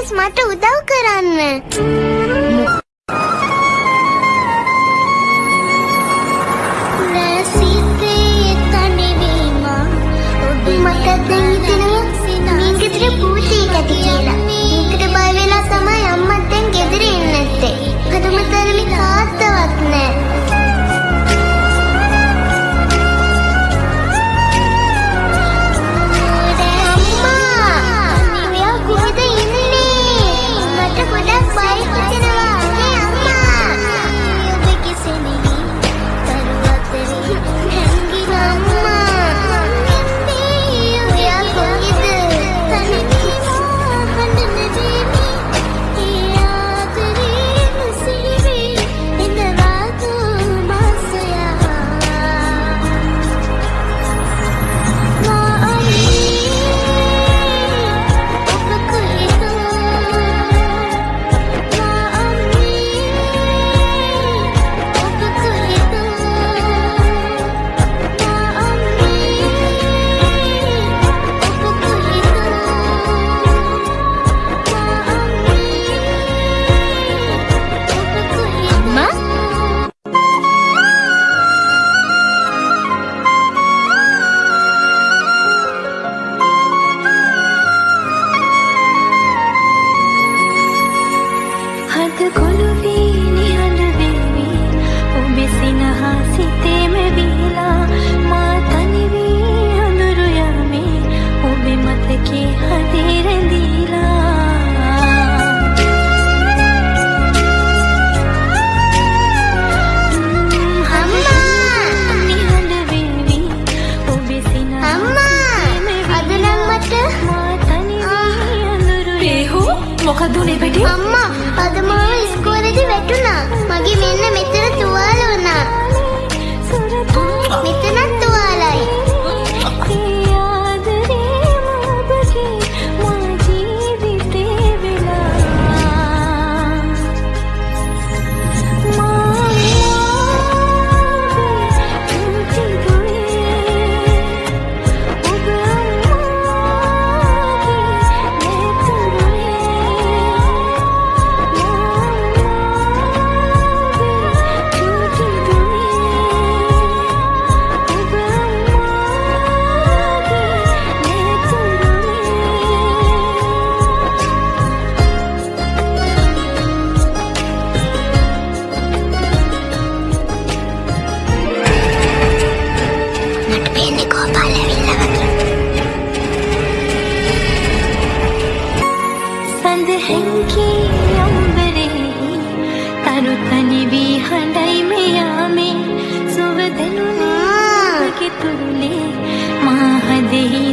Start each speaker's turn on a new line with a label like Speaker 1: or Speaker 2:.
Speaker 1: Please මට උදව් කරන්න. මට දැන් හිතෙනවා මේ ගෙදර භූතයෙක් ඇති කියලා. ඒකට බය වෙලා තමයි අම්මත් දැන් ගෙදර එන්නේ නැත්තේ. හදම තරමේ කාත්තවත් නැහැ.
Speaker 2: මොකද උනේ බඩේ
Speaker 1: අම්මා අද මාව ඉස්කෝලේදී වැටුණා. මගේ මෙන්න මෙතන තුවාල වුණා. මෙතනත්
Speaker 2: සඳහැන්කී අම්බරෙහි තරු තනිවී හඬයි මෙයාමේ සුව දෙනුනේ
Speaker 1: ආ.
Speaker 2: ඔබගේ තුරුලේ මා හදෙහි